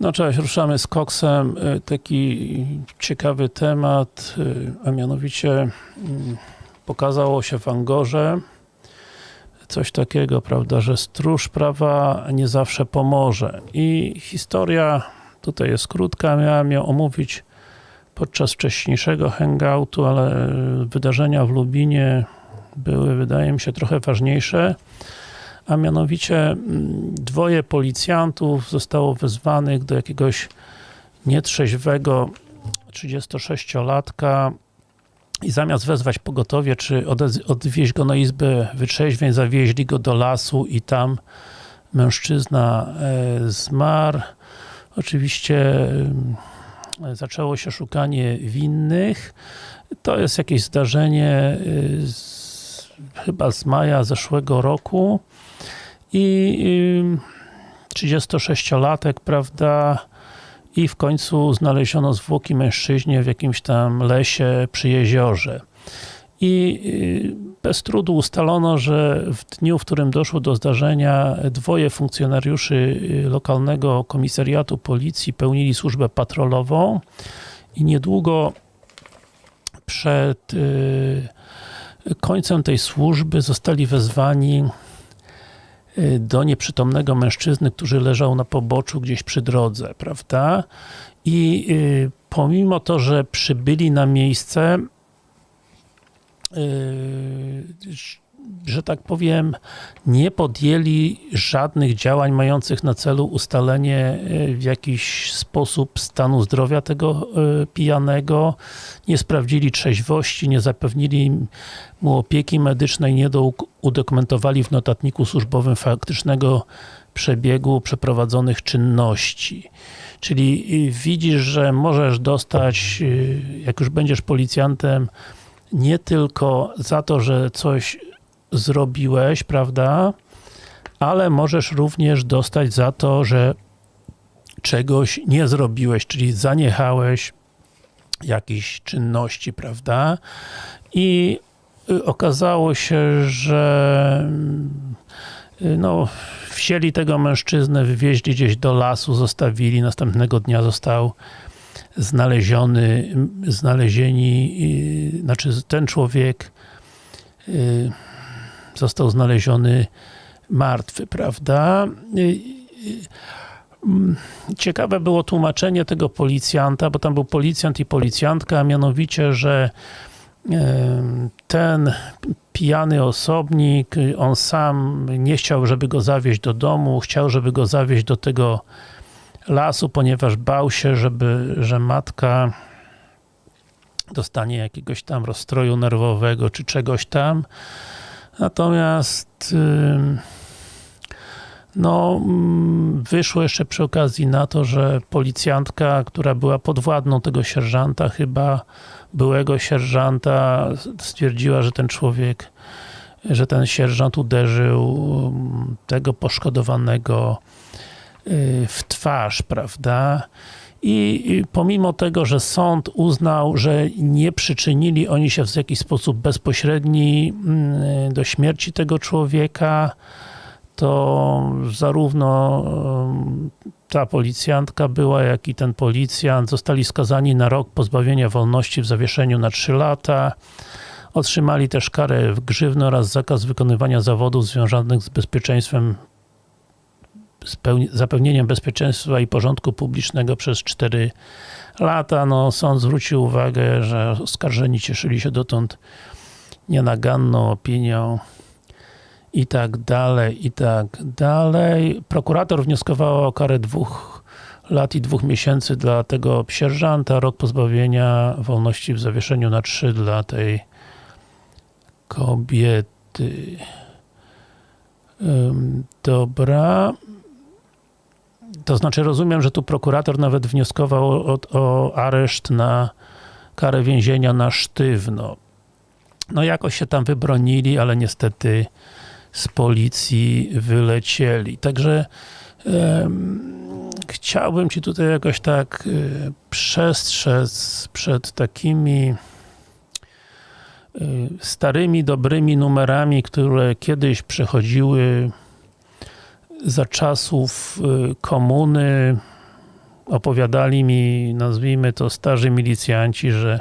No cześć, ruszamy z koksem. Y, Taki ciekawy temat, y, a mianowicie mm, pokazało się w Angorze coś takiego, prawda, że stróż prawa nie zawsze pomoże. I historia tutaj jest krótka, miałem ją omówić podczas wcześniejszego hangoutu, ale wydarzenia w Lubinie były, wydaje mi się, trochę ważniejsze a mianowicie mm, dwoje policjantów zostało wezwanych do jakiegoś nietrzeźwego 36-latka i zamiast wezwać pogotowie, czy odwieźć go na izbę wytrzeźwień, zawieźli go do lasu i tam mężczyzna e, zmarł. Oczywiście e, zaczęło się szukanie winnych. To jest jakieś zdarzenie e, z, chyba z maja zeszłego roku i 36-latek, prawda, i w końcu znaleziono zwłoki mężczyźnie w jakimś tam lesie przy jeziorze. I y, bez trudu ustalono, że w dniu, w którym doszło do zdarzenia, dwoje funkcjonariuszy y, lokalnego komisariatu policji pełnili służbę patrolową i niedługo przed y, końcem tej służby zostali wezwani do nieprzytomnego mężczyzny, który leżał na poboczu gdzieś przy drodze, prawda? I y, pomimo to, że przybyli na miejsce, y, że tak powiem, nie podjęli żadnych działań mających na celu ustalenie y, w jakiś sposób stanu zdrowia tego pijanego, nie sprawdzili trzeźwości, nie zapewnili mu opieki medycznej, nie udokumentowali w notatniku służbowym faktycznego przebiegu przeprowadzonych czynności. Czyli widzisz, że możesz dostać, jak już będziesz policjantem, nie tylko za to, że coś zrobiłeś, prawda, ale możesz również dostać za to, że czegoś nie zrobiłeś, czyli zaniechałeś jakiejś czynności, prawda? I okazało się, że no, wzięli tego mężczyznę, wywieźli gdzieś do lasu, zostawili, następnego dnia został znaleziony, znalezieni, znaczy ten człowiek został znaleziony martwy, prawda? Ciekawe było tłumaczenie tego policjanta, bo tam był policjant i policjantka, a mianowicie, że ten pijany osobnik, on sam nie chciał, żeby go zawieźć do domu, chciał, żeby go zawieźć do tego lasu, ponieważ bał się, żeby, że matka dostanie jakiegoś tam rozstroju nerwowego, czy czegoś tam. Natomiast no, mm, wyszło jeszcze przy okazji na to, że policjantka, która była podwładną tego sierżanta, chyba byłego sierżanta, stwierdziła, że ten człowiek, że ten sierżant uderzył tego poszkodowanego y, w twarz, prawda? I pomimo tego, że sąd uznał, że nie przyczynili oni się w jakiś sposób bezpośredni mm, do śmierci tego człowieka, to zarówno ta policjantka była, jak i ten policjant zostali skazani na rok pozbawienia wolności w zawieszeniu na 3 lata. Otrzymali też karę w grzywny oraz zakaz wykonywania zawodów związanych z bezpieczeństwem zapewnieniem bezpieczeństwa i porządku publicznego przez 4 lata. No, sąd zwrócił uwagę, że oskarżeni cieszyli się dotąd nienaganną opinią i tak dalej, i tak dalej. Prokurator wnioskował o karę dwóch lat i dwóch miesięcy dla tego sierżanta, rok pozbawienia wolności w zawieszeniu na trzy dla tej kobiety. Dobra. To znaczy rozumiem, że tu prokurator nawet wnioskował o, o areszt na karę więzienia na sztywno. No jakoś się tam wybronili, ale niestety z policji wylecieli. Także chciałbym Ci tutaj jakoś tak y, przestrzec przed takimi y, starymi, dobrymi numerami, które kiedyś przechodziły za czasów y, komuny, opowiadali mi, nazwijmy to starzy milicjanci, że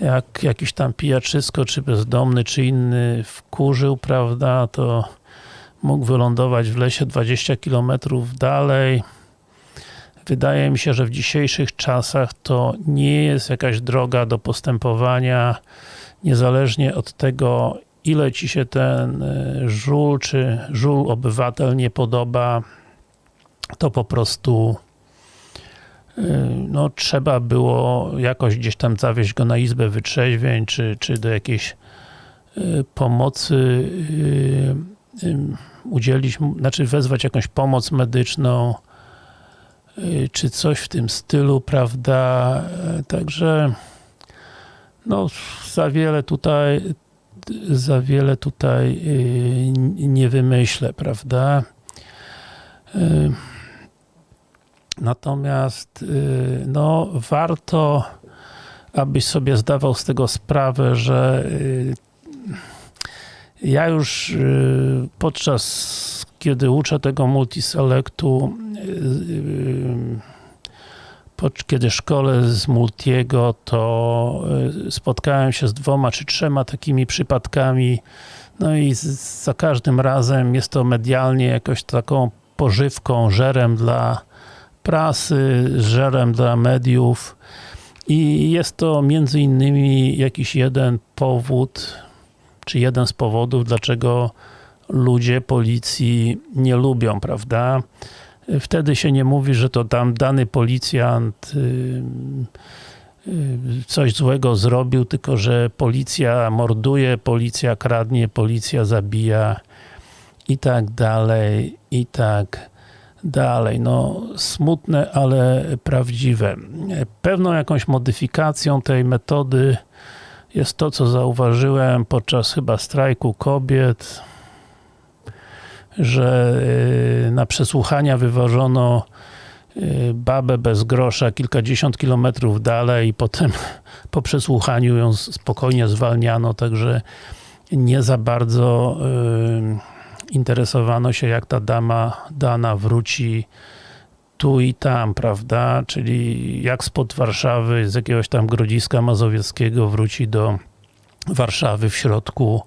jak jakiś tam pijaczysko, czy bezdomny, czy inny wkurzył, prawda, to mógł wylądować w lesie 20 km dalej. Wydaje mi się, że w dzisiejszych czasach to nie jest jakaś droga do postępowania, niezależnie od tego, ile ci się ten y, żul, czy żul obywatel nie podoba, to po prostu y, no, trzeba było jakoś gdzieś tam zawieźć go na izbę wytrzeźwień, czy, czy do jakiejś y, pomocy udzielić, znaczy wezwać jakąś pomoc medyczną, czy coś w tym stylu, prawda, także no, za wiele tutaj za wiele tutaj nie wymyślę, prawda? Natomiast no, warto, abyś sobie zdawał z tego sprawę, że ja już podczas kiedy uczę tego multiselectu kiedy szkole z Multiego, to spotkałem się z dwoma czy trzema takimi przypadkami, no i za każdym razem jest to medialnie jakoś taką pożywką, żerem dla prasy, żerem dla mediów i jest to między innymi jakiś jeden powód, czy jeden z powodów, dlaczego ludzie policji nie lubią, prawda? Wtedy się nie mówi, że to tam dany policjant y, y, coś złego zrobił, tylko że policja morduje, policja kradnie, policja zabija i tak dalej, i tak dalej. No, smutne, ale prawdziwe. Pewną jakąś modyfikacją tej metody jest to, co zauważyłem podczas chyba strajku kobiet, że y, na przesłuchania wywożono y, babę bez grosza kilkadziesiąt kilometrów dalej. I potem po przesłuchaniu ją spokojnie zwalniano, także nie za bardzo y, interesowano się jak ta dama dana wróci tu i tam, prawda, czyli jak spod Warszawy, z jakiegoś tam Grodziska Mazowieckiego wróci do Warszawy w środku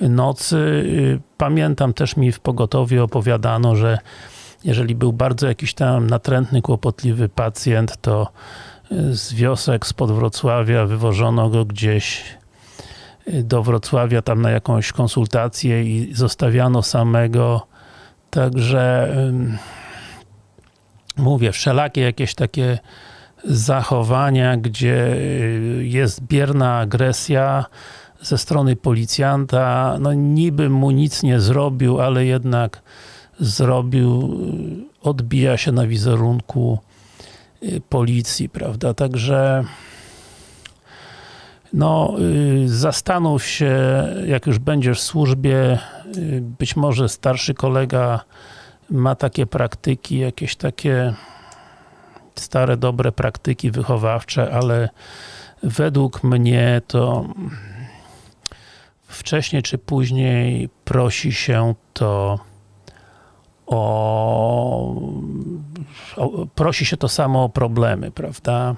nocy. Y, pamiętam też mi w pogotowiu opowiadano, że jeżeli był bardzo jakiś tam natrętny, kłopotliwy pacjent, to y, z wiosek spod Wrocławia wywożono go gdzieś y, do Wrocławia tam na jakąś konsultację i zostawiano samego. Także mówię, wszelakie jakieś takie zachowania, gdzie jest bierna agresja, ze strony policjanta, no niby mu nic nie zrobił, ale jednak zrobił, odbija się na wizerunku y, policji, prawda, także no, y, zastanów się, jak już będziesz w służbie, y, być może starszy kolega ma takie praktyki, jakieś takie stare, dobre praktyki wychowawcze, ale według mnie to wcześniej czy później prosi się to o, o, prosi się to samo o problemy, prawda?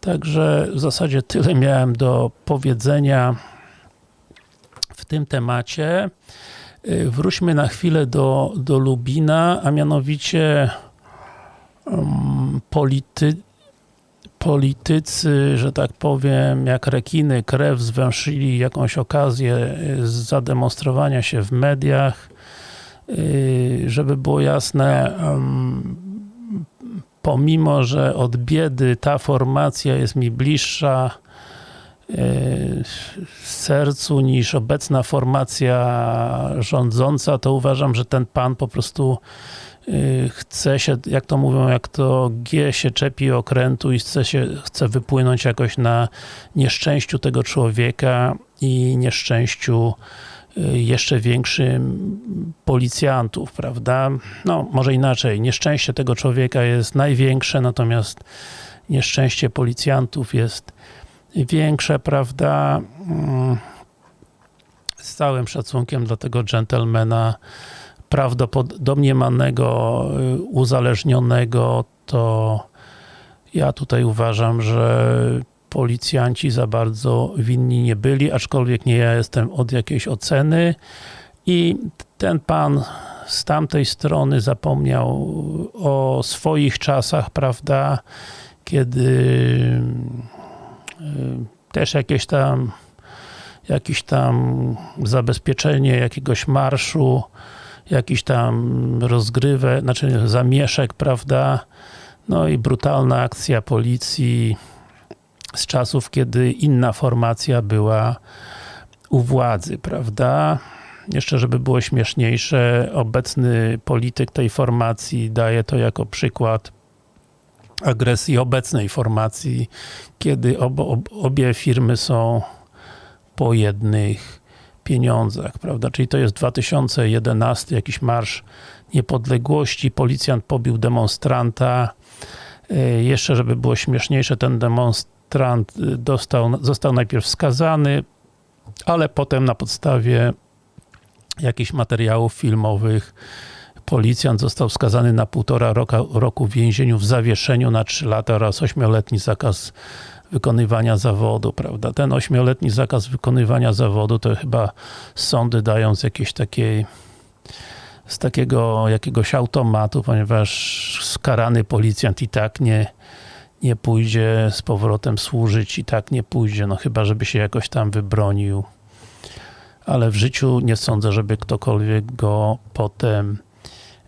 Także w zasadzie tyle miałem do powiedzenia w tym temacie. Y, wróćmy na chwilę do, do Lubina, a mianowicie um, polity, politycy, że tak powiem, jak rekiny krew zwęszyli jakąś okazję y, zademonstrowania się w mediach, y, żeby było jasne, pomimo, że od biedy ta formacja jest mi bliższa y, sercu niż obecna formacja rządząca, to uważam, że ten pan po prostu chce się, jak to mówią, jak to G się czepi okrętu i chce, się, chce wypłynąć jakoś na nieszczęściu tego człowieka i nieszczęściu y, jeszcze większym policjantów, prawda? No, może inaczej, nieszczęście tego człowieka jest największe, natomiast nieszczęście policjantów jest większe, prawda? Mm, z całym szacunkiem dla tego dżentelmena prawdopodobnie manego, y, uzależnionego, to ja tutaj uważam, że policjanci za bardzo winni nie byli, aczkolwiek nie ja jestem od jakiejś oceny. I ten pan z tamtej strony zapomniał o swoich czasach, prawda, kiedy y, też jakieś tam jakieś tam zabezpieczenie jakiegoś marszu, jakiś tam rozgrywę, znaczy zamieszek, prawda, no i brutalna akcja policji z czasów, kiedy inna formacja była u władzy, prawda? Jeszcze, żeby było śmieszniejsze, obecny polityk tej formacji daje to jako przykład agresji obecnej formacji, kiedy ob, ob, obie firmy są po jednych pieniądzach, prawda? Czyli to jest 2011, jakiś marsz niepodległości, policjant pobił demonstranta, jeszcze, żeby było śmieszniejsze, ten demonstrant dostał, został najpierw skazany, ale potem na podstawie jakichś materiałów filmowych policjant został skazany na półtora roku, roku w więzieniu w zawieszeniu na 3 lata oraz ośmioletni zakaz wykonywania zawodu, prawda? Ten ośmioletni zakaz wykonywania zawodu to chyba sądy dają z jakiejś takiej z takiego jakiegoś automatu, ponieważ skarany policjant i tak nie, nie pójdzie z powrotem służyć, i tak nie pójdzie, no chyba, żeby się jakoś tam wybronił. Ale w życiu nie sądzę, żeby ktokolwiek go potem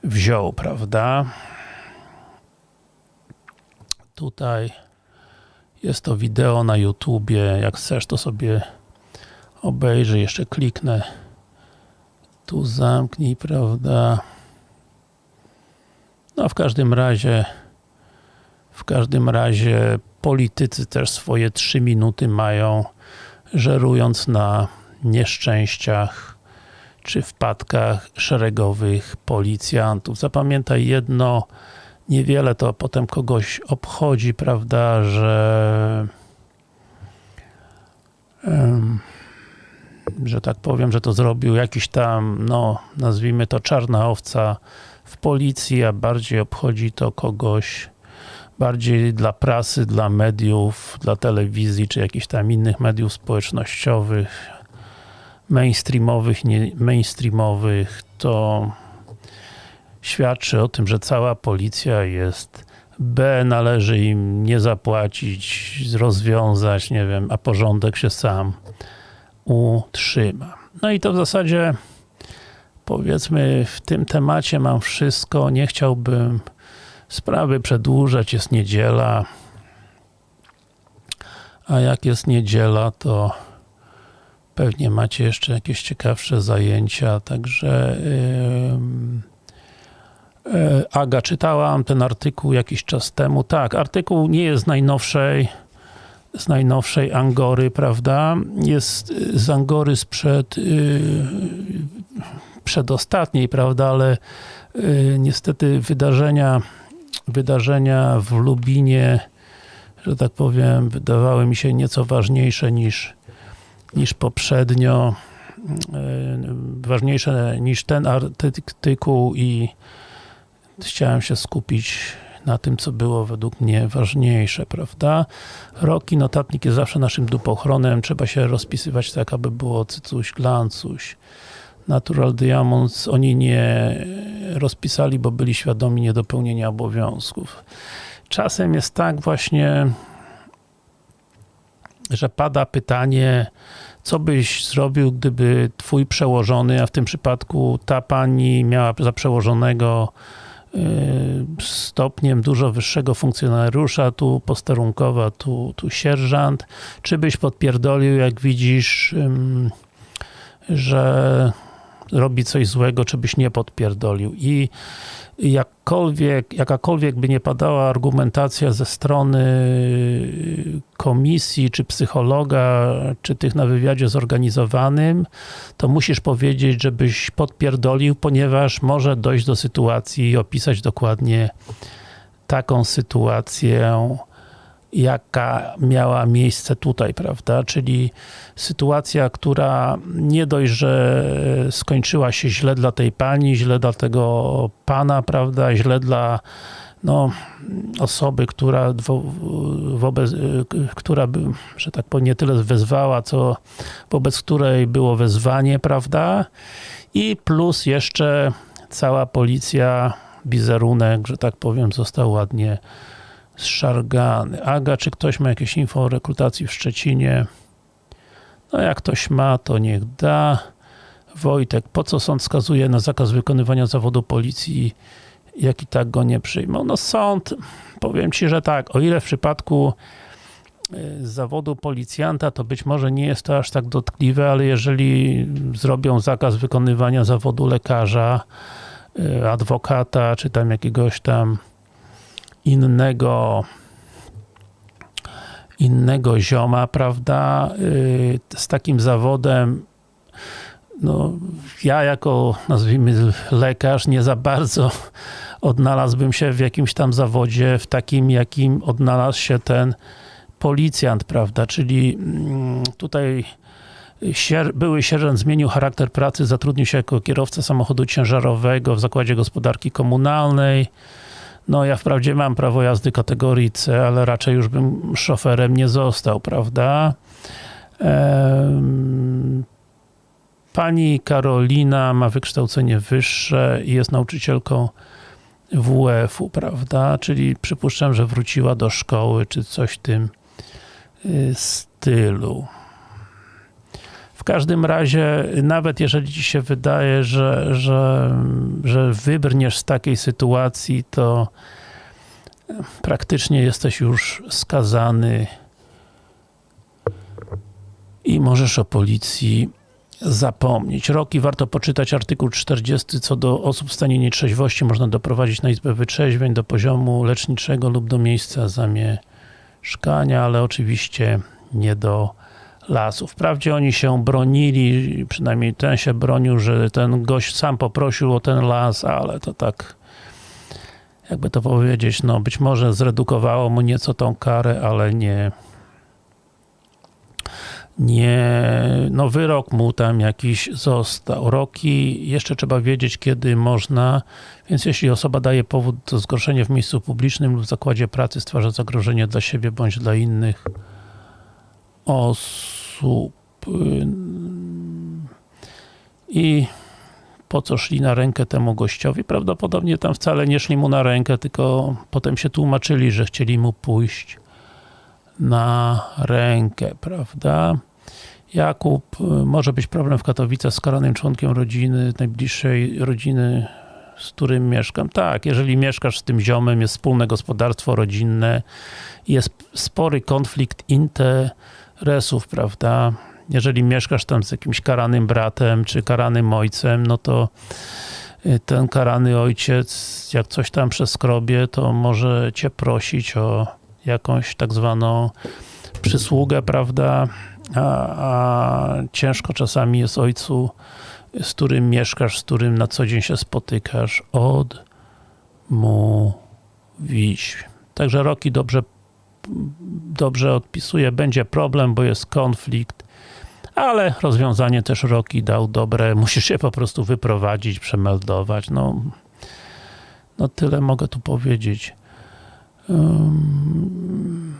wziął, prawda? Tutaj jest to wideo na YouTubie, jak chcesz to sobie obejrzyj, jeszcze kliknę tu zamknij, prawda? No w każdym razie w każdym razie politycy też swoje trzy minuty mają, żerując na nieszczęściach czy wpadkach szeregowych policjantów. Zapamiętaj jedno, niewiele to potem kogoś obchodzi, prawda, że że tak powiem, że to zrobił jakiś tam, no nazwijmy to czarna owca w policji, a bardziej obchodzi to kogoś bardziej dla prasy, dla mediów, dla telewizji, czy jakichś tam innych mediów społecznościowych, mainstreamowych, nie mainstreamowych, to świadczy o tym, że cała policja jest B, należy im nie zapłacić, rozwiązać, nie wiem, a porządek się sam utrzyma. No i to w zasadzie powiedzmy w tym temacie mam wszystko. Nie chciałbym sprawy przedłużać, jest niedziela. A jak jest niedziela, to pewnie macie jeszcze jakieś ciekawsze zajęcia, także yy, Aga, czytałam ten artykuł jakiś czas temu. Tak, artykuł nie jest z najnowszej z najnowszej Angory, prawda? Jest z Angory sprzed yy, przedostatniej, prawda? Ale yy, niestety wydarzenia wydarzenia w Lubinie, że tak powiem, wydawały mi się nieco ważniejsze niż, niż poprzednio. Yy, ważniejsze niż ten artykuł i chciałem się skupić na tym, co było według mnie ważniejsze, prawda? Roki, notatnik jest zawsze naszym dupochronem, trzeba się rozpisywać tak, aby było cycuś, glancuś. Natural Diamonds oni nie rozpisali, bo byli świadomi niedopełnienia obowiązków. Czasem jest tak właśnie, że pada pytanie, co byś zrobił, gdyby twój przełożony, a w tym przypadku ta pani miała za przełożonego stopniem dużo wyższego funkcjonariusza, tu posterunkowa, tu, tu sierżant, czy byś podpierdolił, jak widzisz, że robi coś złego, czy byś nie podpierdolił. I jakkolwiek, jakakolwiek by nie padała argumentacja ze strony komisji, czy psychologa, czy tych na wywiadzie zorganizowanym, to musisz powiedzieć, żebyś podpierdolił, ponieważ może dojść do sytuacji i opisać dokładnie taką sytuację, jaka miała miejsce tutaj, prawda? Czyli sytuacja, która nie dość, że skończyła się źle dla tej pani, źle dla tego pana, prawda? Źle dla no, osoby, która, wo, wobec, która by, że tak powiem, nie tyle wezwała, co wobec której było wezwanie, prawda? I plus jeszcze cała policja, wizerunek, że tak powiem, został ładnie zszargany. Aga, czy ktoś ma jakieś info o rekrutacji w Szczecinie? No jak ktoś ma, to niech da. Wojtek, po co sąd skazuje na zakaz wykonywania zawodu policji, jak i tak go nie przyjmą? No sąd, powiem Ci, że tak, o ile w przypadku y, zawodu policjanta, to być może nie jest to aż tak dotkliwe, ale jeżeli zrobią zakaz wykonywania zawodu lekarza, y, adwokata, czy tam jakiegoś tam innego innego zioma, prawda, y, z takim zawodem no, ja jako, nazwijmy, lekarz nie za bardzo odnalazłbym się w jakimś tam zawodzie, w takim, jakim odnalazł się ten policjant, prawda, czyli mm, tutaj były sierżant zmienił charakter pracy, zatrudnił się jako kierowca samochodu ciężarowego w zakładzie gospodarki komunalnej, no ja wprawdzie mam prawo jazdy kategorii C, ale raczej już bym szoferem nie został, prawda? Pani Karolina ma wykształcenie wyższe i jest nauczycielką WF-u, prawda? Czyli przypuszczam, że wróciła do szkoły, czy coś w tym y, stylu. W każdym razie, nawet jeżeli ci się wydaje, że, że, że wybrniesz z takiej sytuacji, to praktycznie jesteś już skazany i możesz o policji zapomnieć. Roki warto poczytać artykuł 40, co do osób w stanie nietrzeźwości można doprowadzić na izbę wytrzeźwień do poziomu leczniczego lub do miejsca zamieszkania, ale oczywiście nie do lasu. Wprawdzie oni się bronili, przynajmniej ten się bronił, że ten gość sam poprosił o ten las, ale to tak jakby to powiedzieć, no być może zredukowało mu nieco tą karę, ale nie nie, no wyrok mu tam jakiś został. Roki, jeszcze trzeba wiedzieć, kiedy można, więc jeśli osoba daje powód do zgorszenia w miejscu publicznym lub w zakładzie pracy, stwarza zagrożenie dla siebie bądź dla innych osób. I po co szli na rękę temu gościowi? Prawdopodobnie tam wcale nie szli mu na rękę, tylko potem się tłumaczyli, że chcieli mu pójść na rękę, prawda? Jakub, może być problem w Katowicach z karanym członkiem rodziny, najbliższej rodziny, z którym mieszkam. Tak, jeżeli mieszkasz z tym ziomem, jest wspólne gospodarstwo rodzinne, jest spory konflikt interesów, prawda? Jeżeli mieszkasz tam z jakimś karanym bratem, czy karanym ojcem, no to y, ten karany ojciec, jak coś tam przeskrobie, to może cię prosić o jakąś tak zwaną przysługę, prawda? A, a ciężko czasami jest ojcu, z którym mieszkasz, z którym na co dzień się spotykasz, odmówić. Także Roki dobrze, dobrze odpisuje, będzie problem, bo jest konflikt, ale rozwiązanie też Roki dał dobre, musisz się po prostu wyprowadzić, przemeldować, no, no tyle mogę tu powiedzieć. Um,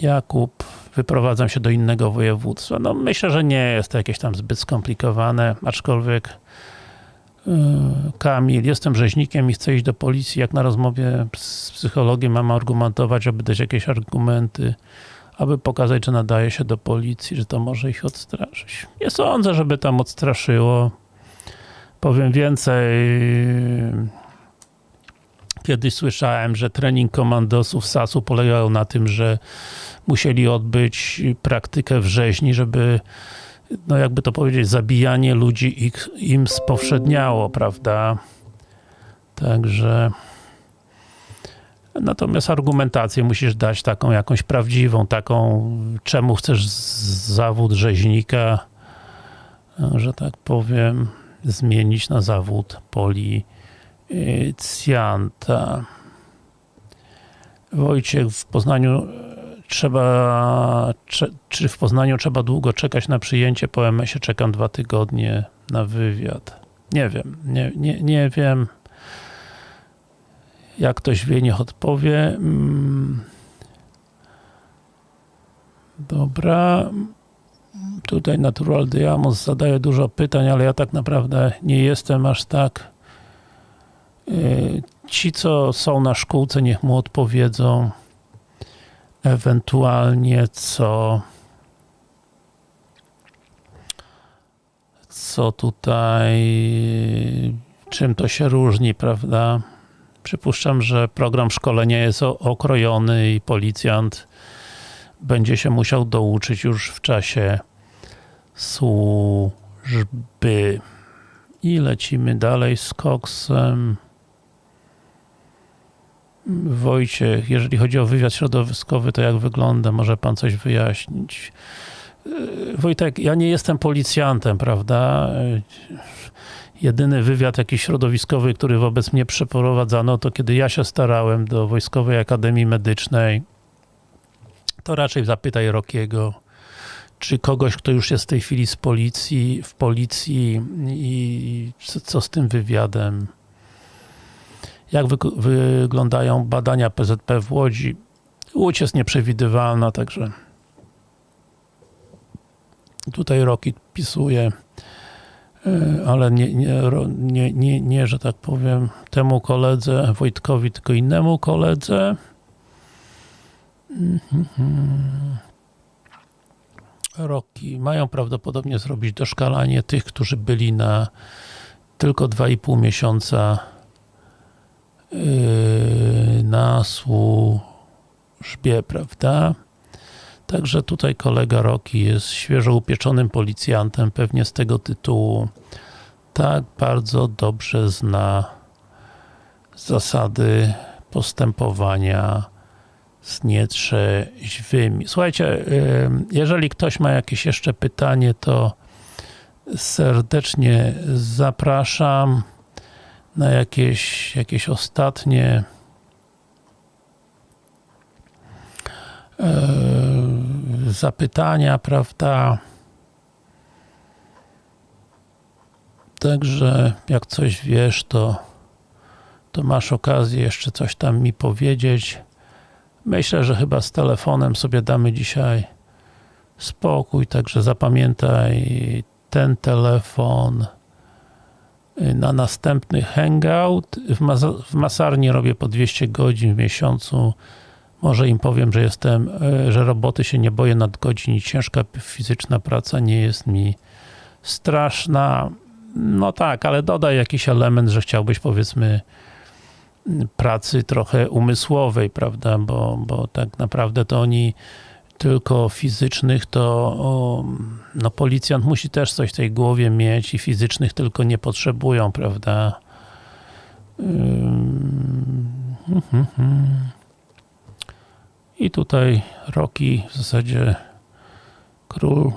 Jakub, wyprowadzam się do innego województwa. No myślę, że nie jest to jakieś tam zbyt skomplikowane, aczkolwiek Kamil, jestem rzeźnikiem i chcę iść do policji, jak na rozmowie z psychologiem mam argumentować, aby dać jakieś argumenty, aby pokazać, że nadaje się do policji, że to może ich odstraszyć. Nie sądzę, żeby tam odstraszyło. Powiem więcej, Kiedyś słyszałem, że trening komandosów SAS-u polegał na tym, że musieli odbyć praktykę w rzeźni, żeby no jakby to powiedzieć, zabijanie ludzi ich, im spowszedniało, prawda? Także natomiast argumentację musisz dać taką jakąś prawdziwą, taką czemu chcesz zawód rzeźnika, że tak powiem, zmienić na zawód poli Cjanta. Wojciech, w Poznaniu trzeba, czy w Poznaniu trzeba długo czekać na przyjęcie? Po MS-ie czekam dwa tygodnie na wywiad. Nie wiem, nie, nie, nie wiem. Jak ktoś wie, niech odpowie. Mm. Dobra. Tutaj Natural Diamonds zadaje dużo pytań, ale ja tak naprawdę nie jestem aż tak. Yy, Ci, co są na szkółce, niech mu odpowiedzą. Ewentualnie co co tutaj czym to się różni, prawda? Przypuszczam, że program szkolenia jest okrojony i policjant będzie się musiał douczyć już w czasie służby. I lecimy dalej z koksem. Wojciech, jeżeli chodzi o wywiad środowiskowy, to jak wygląda? Może pan coś wyjaśnić? Wojtek, ja nie jestem policjantem, prawda? Jedyny wywiad jakiś środowiskowy, który wobec mnie przeprowadzano, to kiedy ja się starałem do Wojskowej Akademii Medycznej, to raczej zapytaj Rokiego, czy kogoś, kto już jest w tej chwili z policji, w policji i co z tym wywiadem. Jak wy, wyglądają badania PZP w Łodzi? Łódź jest nieprzewidywalna, także tutaj Roki pisuje, ale nie, nie, nie, nie, nie, że tak powiem, temu koledze Wojtkowi, tylko innemu koledze. Roki mają prawdopodobnie zrobić doszkalanie tych, którzy byli na tylko 2,5 miesiąca na służbie, prawda? Także tutaj kolega Roki jest świeżo upieczonym policjantem, pewnie z tego tytułu tak bardzo dobrze zna zasady postępowania z nietrzeźwymi. Słuchajcie, jeżeli ktoś ma jakieś jeszcze pytanie, to serdecznie zapraszam na jakieś, jakieś ostatnie zapytania, prawda? Także jak coś wiesz, to, to masz okazję jeszcze coś tam mi powiedzieć. Myślę, że chyba z telefonem sobie damy dzisiaj spokój, także zapamiętaj ten telefon na następny hangout. W, mas w masarni robię po 200 godzin w miesiącu może im powiem, że jestem, e, że roboty się nie boję nadgodzin i ciężka fizyczna praca nie jest mi straszna. No tak, ale dodaj jakiś element, że chciałbyś powiedzmy pracy trochę umysłowej, prawda, bo, bo tak naprawdę to oni tylko fizycznych, to no policjant musi też coś w tej głowie mieć i fizycznych tylko nie potrzebują, prawda. Hmm, hmm, hmm. I tutaj Roki, w zasadzie król,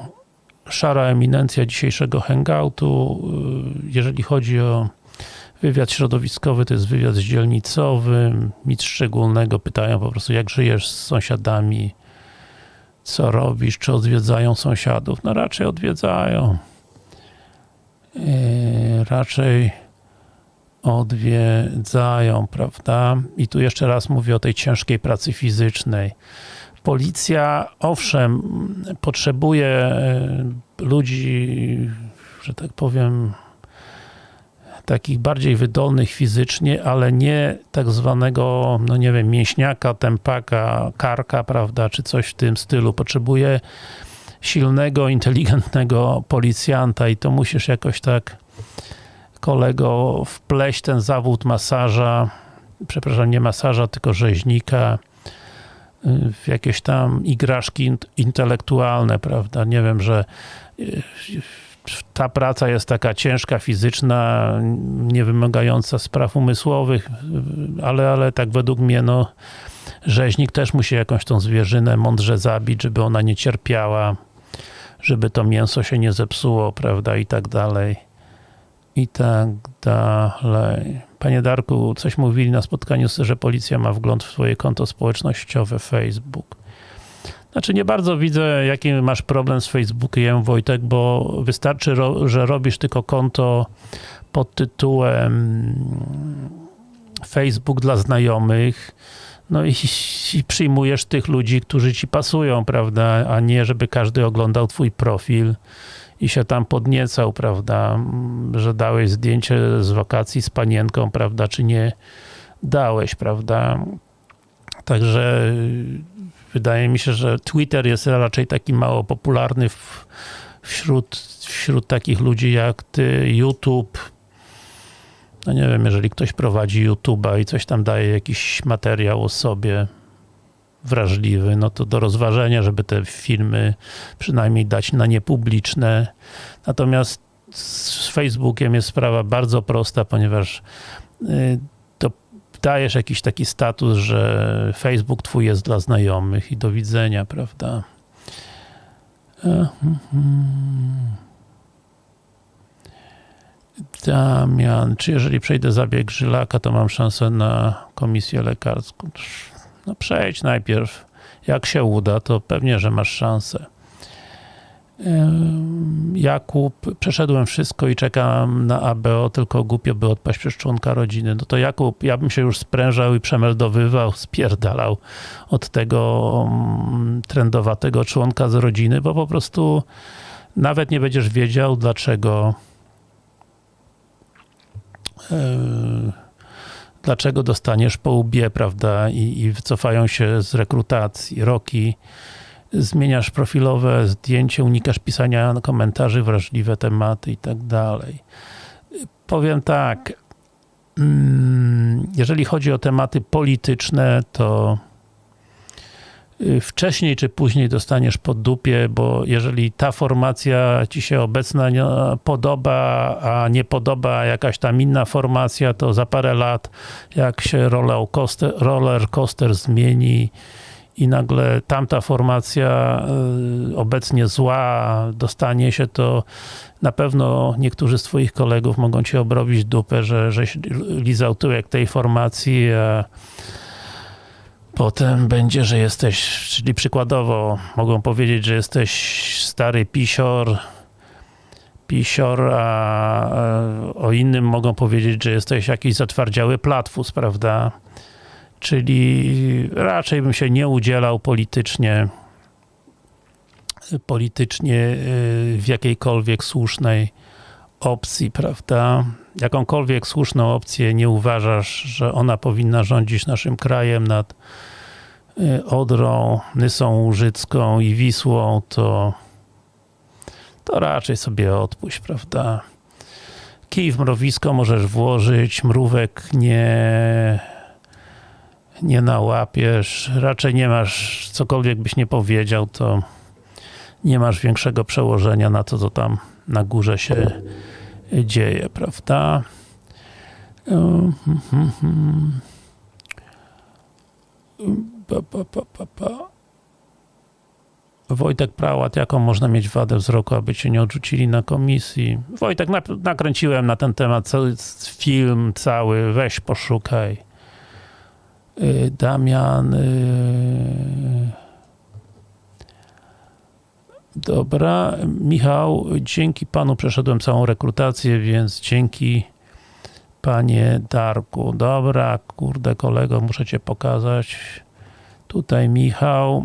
szara eminencja dzisiejszego hangoutu. Jeżeli chodzi o wywiad środowiskowy, to jest wywiad z dzielnicowym, nic szczególnego, pytają po prostu jak żyjesz z sąsiadami, co robisz, czy odwiedzają sąsiadów? No raczej odwiedzają. Yy, raczej odwiedzają, prawda? I tu jeszcze raz mówię o tej ciężkiej pracy fizycznej. Policja, owszem, potrzebuje e, ludzi, że tak powiem, takich bardziej wydolnych fizycznie, ale nie tak zwanego, no nie wiem, mięśniaka, tempaka, karka, prawda, czy coś w tym stylu. Potrzebuje silnego, inteligentnego policjanta i to musisz jakoś tak kolego wpleść ten zawód masaża, przepraszam, nie masaża, tylko rzeźnika w jakieś tam igraszki intelektualne, prawda? Nie wiem, że y, ta praca jest taka ciężka, fizyczna, nie wymagająca spraw umysłowych, ale, ale tak według mnie, no, rzeźnik też musi jakąś tą zwierzynę mądrze zabić, żeby ona nie cierpiała, żeby to mięso się nie zepsuło, prawda, i tak dalej i tak dalej. Panie Darku, coś mówili na spotkaniu, że policja ma wgląd w swoje konto społecznościowe Facebook. Znaczy nie bardzo widzę, jaki masz problem z Facebookiem, Wojtek, bo wystarczy, że robisz tylko konto pod tytułem Facebook dla znajomych, no i, i, przyjmujesz tych ludzi, którzy ci pasują, prawda, a nie żeby każdy oglądał twój profil i się tam podniecał, prawda, że dałeś zdjęcie z wakacji z panienką, prawda, czy nie dałeś, prawda. Także wydaje mi się, że Twitter jest raczej taki mało popularny w, wśród, wśród takich ludzi jak ty, YouTube, no nie wiem, jeżeli ktoś prowadzi YouTube'a i coś tam daje, jakiś materiał o sobie wrażliwy, no to do rozważenia, żeby te filmy przynajmniej dać na niepubliczne. Natomiast z Facebookiem jest sprawa bardzo prosta, ponieważ y, dajesz jakiś taki status, że Facebook twój jest dla znajomych i do widzenia, prawda? -huh. Damian, czy jeżeli przejdę zabieg żylaka, to mam szansę na komisję lekarską? No przejdź najpierw. Jak się uda, to pewnie, że masz szansę. Jakub, przeszedłem wszystko i czekam na ABO, tylko głupio by odpaść przez członka rodziny. No to Jakub, ja bym się już sprężał i przemeldowywał, spierdalał od tego trendowatego członka z rodziny, bo po prostu nawet nie będziesz wiedział, dlaczego dlaczego dostaniesz po łbie, prawda, i, i wycofają się z rekrutacji, roki, zmieniasz profilowe zdjęcie, unikasz pisania komentarzy, wrażliwe tematy i tak dalej. Powiem tak, mm, jeżeli chodzi o tematy polityczne, to Y, wcześniej czy później dostaniesz pod dupie, bo jeżeli ta formacja ci się obecna podoba, a nie podoba jakaś tam inna formacja, to za parę lat, jak się roller coaster, roller coaster zmieni i nagle tamta formacja y, obecnie zła dostanie się, to na pewno niektórzy z twoich kolegów mogą ci obrobić dupę, że żeś lizał tyłek tej formacji, a Potem będzie, że jesteś, czyli przykładowo mogą powiedzieć, że jesteś stary pisior, pisior, a o innym mogą powiedzieć, że jesteś jakiś zatwardziały platfus, prawda? Czyli raczej bym się nie udzielał politycznie politycznie y, w jakiejkolwiek słusznej opcji, prawda? Jakąkolwiek słuszną opcję nie uważasz, że ona powinna rządzić naszym krajem nad y, Odrą, Nysą Łużycką i Wisłą, to to raczej sobie odpuść, prawda? Kij w mrowisko możesz włożyć, mrówek nie nie nałapiesz, raczej nie masz, cokolwiek byś nie powiedział, to nie masz większego przełożenia na to, co tam na górze się dzieje, prawda? Wojtek Prałat, jaką można mieć wadę wzroku, aby cię nie odrzucili na komisji? Wojtek, nakręciłem na ten temat film, cały, weź poszukaj. Y, Damian... Y, Dobra, Michał, dzięki panu przeszedłem całą rekrutację, więc dzięki panie Darku. Dobra, kurde kolego, muszę cię pokazać. Tutaj Michał,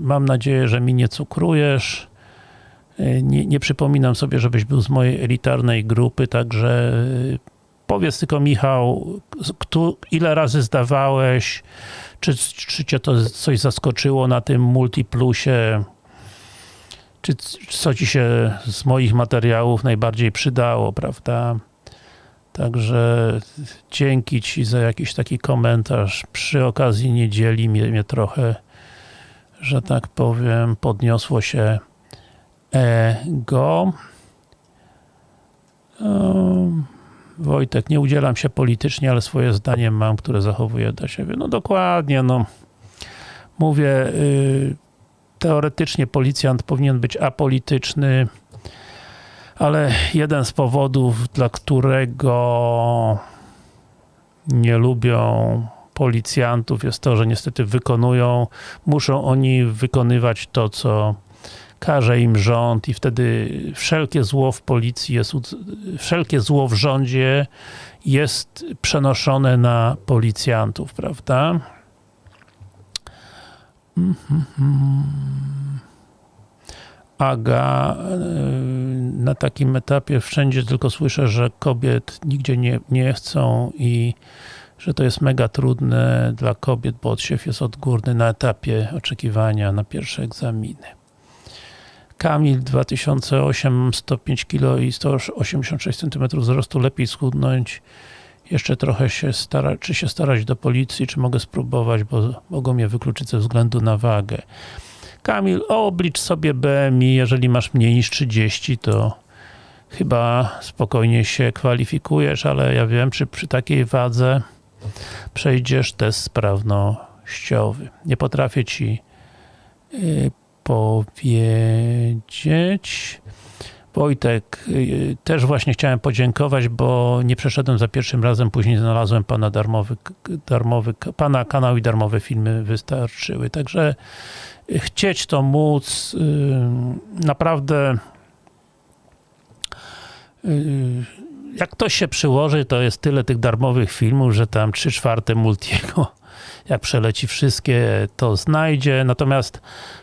mam nadzieję, że mi nie cukrujesz. Nie, nie przypominam sobie, żebyś był z mojej elitarnej grupy, także powiedz tylko Michał, kto, ile razy zdawałeś, czy, czy cię to coś zaskoczyło na tym Multiplusie, czy co ci się z moich materiałów najbardziej przydało, prawda? Także dzięki ci za jakiś taki komentarz. Przy okazji niedzieli mnie, mnie trochę, że tak powiem, podniosło się ego. Um, Wojtek, nie udzielam się politycznie, ale swoje zdanie mam, które zachowuję dla siebie. No dokładnie, no. Mówię, yy, teoretycznie policjant powinien być apolityczny, ale jeden z powodów, dla którego nie lubią policjantów jest to, że niestety wykonują, muszą oni wykonywać to, co każe im rząd i wtedy wszelkie zło w policji jest, wszelkie zło w rządzie jest przenoszone na policjantów, prawda? Aga, yy, na takim etapie wszędzie tylko słyszę, że kobiet nigdzie nie, nie chcą i że to jest mega trudne dla kobiet, bo odsiew jest odgórny na etapie oczekiwania na pierwsze egzaminy. Kamil 2008, 105 kg i 186 cm wzrostu, lepiej schudnąć. Jeszcze trochę się stara, czy się starać do policji, czy mogę spróbować, bo mogą mnie wykluczyć ze względu na wagę. Kamil, oblicz sobie BMI, jeżeli masz mniej niż 30, to chyba spokojnie się kwalifikujesz, ale ja wiem, czy przy takiej wadze przejdziesz test sprawnościowy. Nie potrafię ci yy, powiedzieć. Wojtek, yy, też właśnie chciałem podziękować, bo nie przeszedłem za pierwszym razem, później znalazłem pana darmowy, darmowy pana kanał i darmowe filmy wystarczyły. Także chcieć to móc, yy, naprawdę jak ktoś się przyłoży, to jest tyle tych darmowych filmów, że tam 3 czwarte Multiego, jak przeleci wszystkie, to znajdzie. Natomiast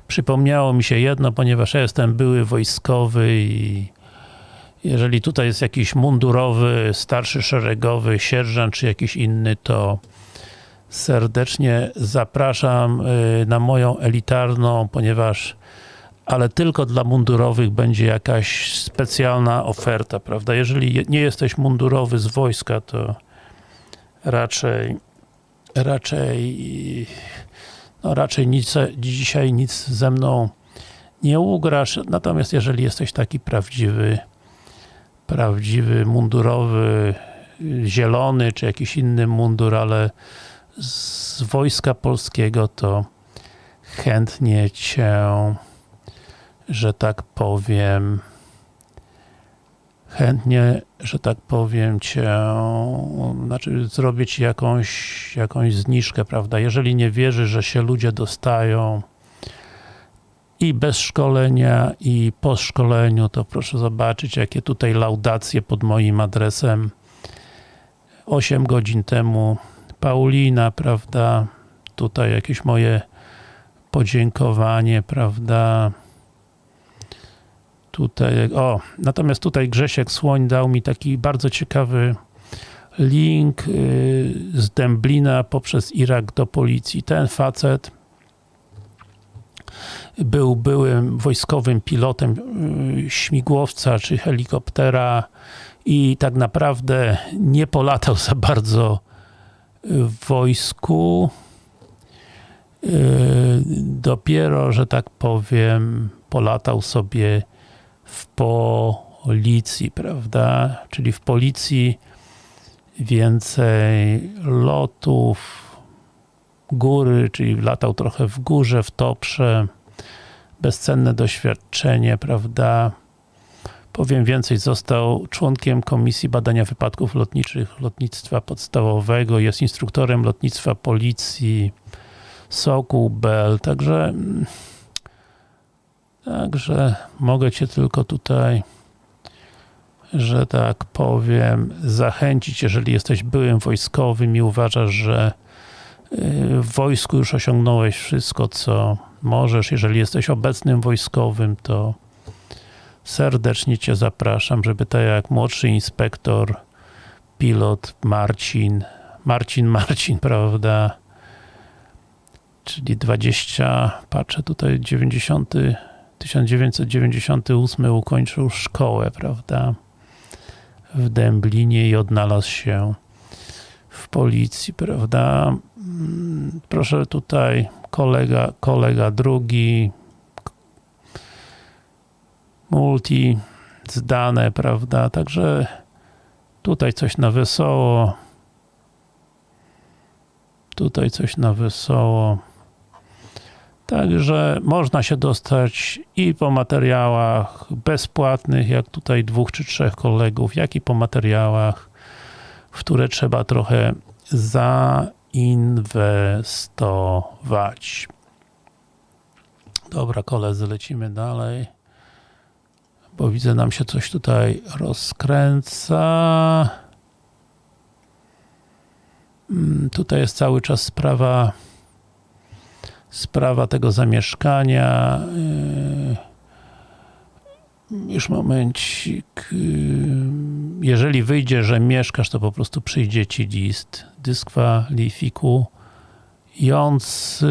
przypomniało mi się jedno, ponieważ ja jestem były wojskowy i jeżeli tutaj jest jakiś mundurowy, starszy szeregowy, sierżant czy jakiś inny, to serdecznie zapraszam na moją elitarną, ponieważ ale tylko dla mundurowych będzie jakaś specjalna oferta, prawda? Jeżeli nie jesteś mundurowy z wojska, to raczej raczej no raczej nic, dzisiaj nic ze mną nie ugrasz, natomiast jeżeli jesteś taki prawdziwy prawdziwy mundurowy zielony, czy jakiś inny mundur, ale z wojska polskiego, to chętnie cię że tak powiem, chętnie, że tak powiem, cię, znaczy ci jakąś, jakąś zniżkę, prawda? Jeżeli nie wierzysz, że się ludzie dostają i bez szkolenia, i po szkoleniu, to proszę zobaczyć, jakie tutaj laudacje pod moim adresem 8 godzin temu Paulina, prawda? Tutaj jakieś moje podziękowanie, prawda? Tutaj, o, natomiast tutaj Grzesiek Słoń dał mi taki bardzo ciekawy link y, z Dęblina poprzez Irak do policji. Ten facet był byłym wojskowym pilotem y, śmigłowca czy helikoptera i tak naprawdę nie polatał za bardzo w wojsku. Y, dopiero, że tak powiem, polatał sobie w policji, prawda? Czyli w policji więcej lotów, góry, czyli latał trochę w górze, w toprze, bezcenne doświadczenie, prawda? Powiem więcej, został członkiem Komisji Badania Wypadków Lotniczych Lotnictwa Podstawowego, jest instruktorem lotnictwa policji, Sokół Bell, także Także mogę Cię tylko tutaj, że tak powiem, zachęcić, jeżeli jesteś byłym wojskowym i uważasz, że y, w wojsku już osiągnąłeś wszystko, co możesz. Jeżeli jesteś obecnym wojskowym, to serdecznie Cię zapraszam, żeby tak jak młodszy inspektor, pilot Marcin, Marcin, Marcin, prawda, czyli 20, patrzę tutaj, 90 1998 ukończył szkołę, prawda, w Dęblinie i odnalazł się w policji, prawda. Proszę tutaj, kolega, kolega drugi, multi zdane, prawda, także tutaj coś na wesoło, tutaj coś na wesoło. Także można się dostać i po materiałach bezpłatnych, jak tutaj dwóch czy trzech kolegów, jak i po materiałach, w które trzeba trochę zainwestować. Dobra, koledzy, lecimy dalej. Bo widzę, nam się coś tutaj rozkręca. Mm, Tutaj jest cały czas sprawa sprawa tego zamieszkania. Yy, Już momencik. Yy, Jeżeli wyjdzie, że mieszkasz, to po prostu przyjdzie ci list dyskwalifikujący.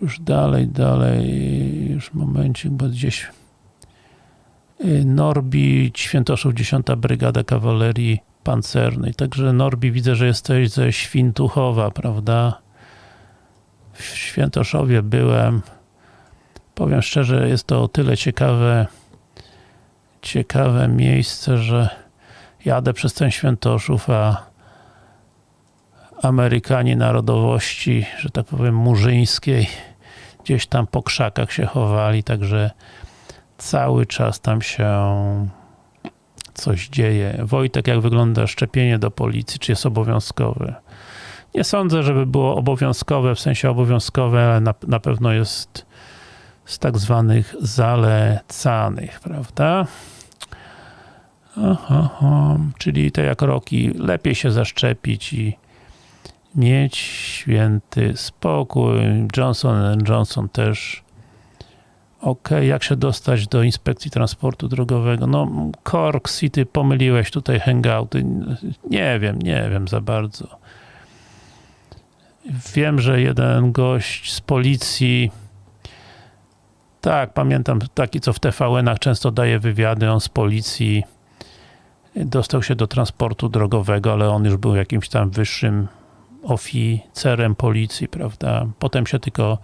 Już dalej, dalej, już momencik, bo gdzieś Norbi, Świętoszów 10 Brygada Kawalerii Pancernej. Także Norbi, widzę, że jesteś ze Świntuchowa, prawda? W Świętoszowie byłem. Powiem szczerze, jest to o tyle ciekawe ciekawe miejsce, że jadę przez ten Świętoszów, a Amerykanie narodowości, że tak powiem, murzyńskiej, gdzieś tam po krzakach się chowali, także cały czas tam się coś dzieje. Wojtek, jak wygląda szczepienie do policji? Czy jest obowiązkowe? Nie sądzę, żeby było obowiązkowe, w sensie obowiązkowe, ale na, na pewno jest z tak zwanych zalecanych, prawda? Aha, aha. Czyli to jak roki, lepiej się zaszczepić i mieć święty spokój. Johnson Johnson też. Ok, jak się dostać do inspekcji transportu drogowego? No, Cork City, pomyliłeś tutaj hangouty. Nie wiem, nie wiem za bardzo. Wiem, że jeden gość z policji tak, pamiętam taki, co w TVN-ach często daje wywiady, on z policji dostał się do transportu drogowego, ale on już był jakimś tam wyższym oficerem policji, prawda? Potem się tylko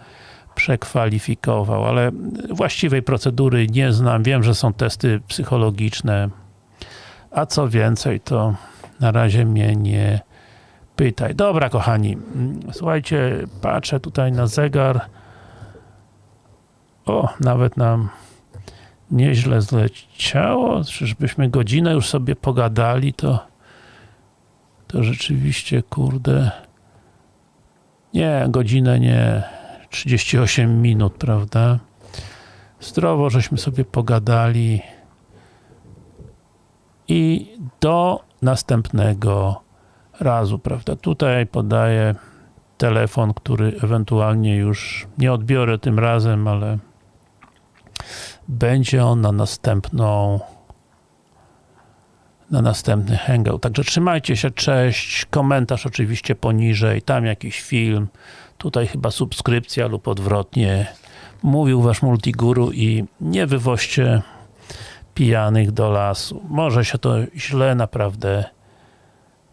przekwalifikował, ale właściwej procedury nie znam. Wiem, że są testy psychologiczne, a co więcej, to na razie mnie nie pytaj. Dobra, kochani, słuchajcie, patrzę tutaj na zegar. O, nawet nam nieźle zleciało. Czyżbyśmy godzinę już sobie pogadali, to to rzeczywiście, kurde nie, godzinę nie 38 minut, prawda? Zdrowo, żeśmy sobie pogadali i do następnego razu, prawda? Tutaj podaję telefon, który ewentualnie już nie odbiorę tym razem, ale będzie on na następną na następny hangout. Także trzymajcie się, cześć, komentarz oczywiście poniżej, tam jakiś film, tutaj chyba subskrypcja lub odwrotnie. Mówił wasz multiguru i nie wywoźcie pijanych do lasu. Może się to źle naprawdę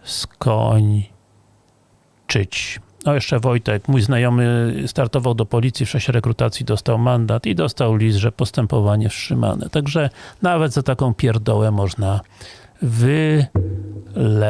skończyć. No jeszcze Wojtek, mój znajomy startował do policji w czasie rekrutacji, dostał mandat i dostał list, że postępowanie wstrzymane. Także nawet za taką pierdołę można wylecieć.